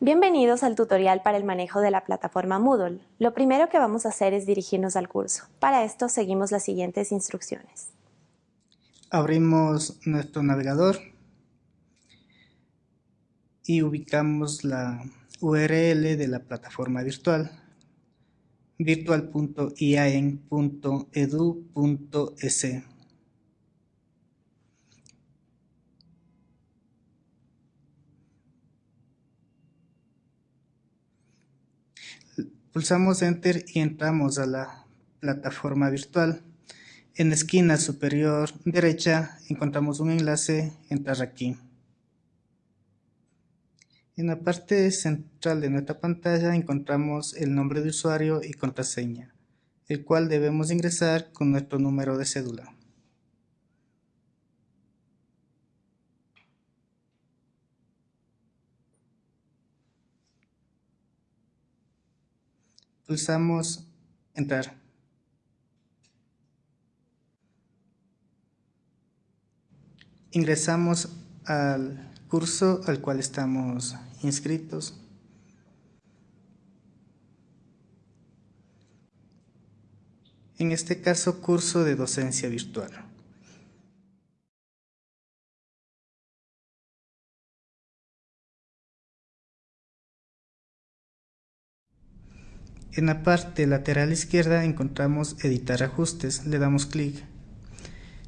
Bienvenidos al tutorial para el manejo de la plataforma Moodle. Lo primero que vamos a hacer es dirigirnos al curso. Para esto seguimos las siguientes instrucciones. Abrimos nuestro navegador y ubicamos la URL de la plataforma virtual virtual.iaen.edu.es Pulsamos Enter y entramos a la plataforma virtual. En la esquina superior derecha encontramos un enlace, entrar aquí. En la parte central de nuestra pantalla encontramos el nombre de usuario y contraseña, el cual debemos ingresar con nuestro número de cédula. Pulsamos entrar. Ingresamos al curso al cual estamos inscritos. En este caso, curso de docencia virtual. En la parte lateral izquierda encontramos editar ajustes, le damos clic.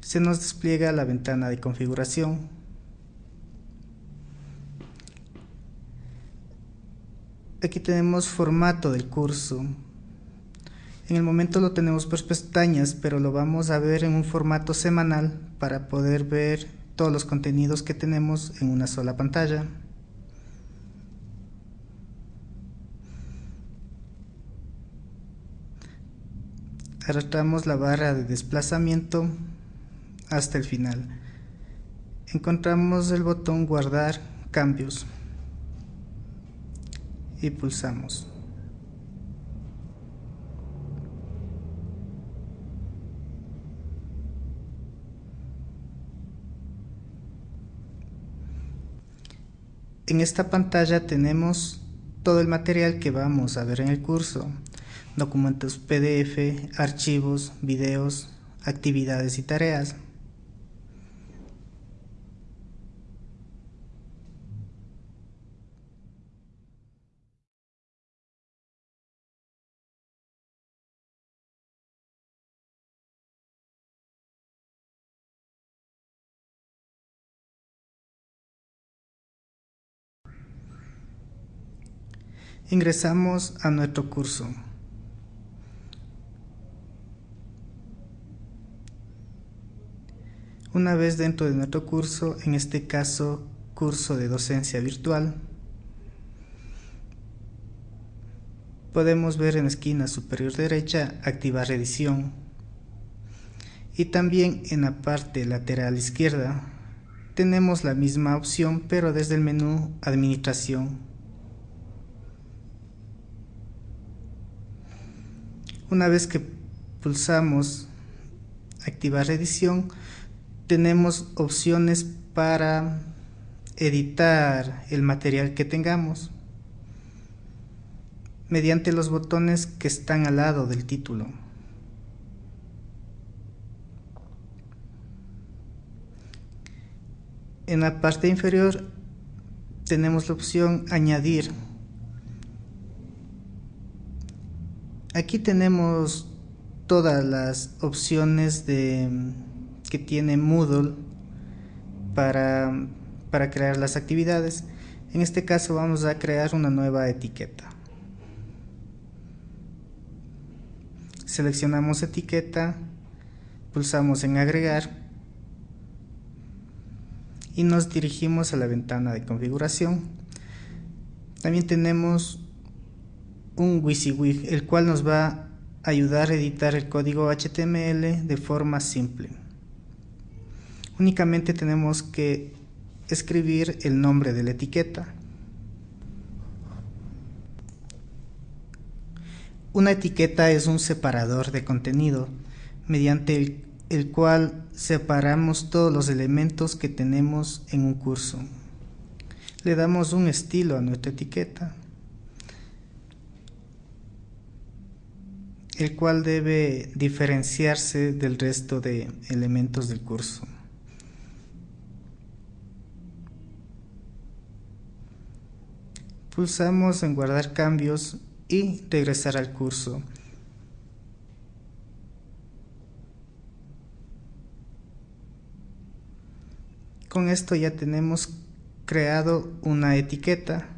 Se nos despliega la ventana de configuración. Aquí tenemos formato del curso. En el momento lo tenemos por pestañas, pero lo vamos a ver en un formato semanal para poder ver todos los contenidos que tenemos en una sola pantalla. Arrastramos la barra de desplazamiento hasta el final. Encontramos el botón guardar cambios y pulsamos. En esta pantalla tenemos todo el material que vamos a ver en el curso documentos PDF, archivos, videos, actividades y tareas. Ingresamos a nuestro curso. Una vez dentro de nuestro curso, en este caso curso de docencia virtual, podemos ver en la esquina superior derecha activar edición y también en la parte lateral izquierda tenemos la misma opción pero desde el menú administración. Una vez que pulsamos activar edición tenemos opciones para editar el material que tengamos mediante los botones que están al lado del título. En la parte inferior tenemos la opción añadir. Aquí tenemos todas las opciones de que tiene Moodle para, para crear las actividades. En este caso vamos a crear una nueva etiqueta. Seleccionamos etiqueta, pulsamos en agregar y nos dirigimos a la ventana de configuración. También tenemos un WYSIWYG, el cual nos va a ayudar a editar el código HTML de forma simple únicamente tenemos que escribir el nombre de la etiqueta. Una etiqueta es un separador de contenido mediante el, cual separamos todos los elementos que tenemos en un curso. Le damos un estilo a nuestra etiqueta, el cual debe diferenciarse del resto de elementos del curso. Pulsamos en guardar cambios y regresar al curso. Con esto ya tenemos creado una etiqueta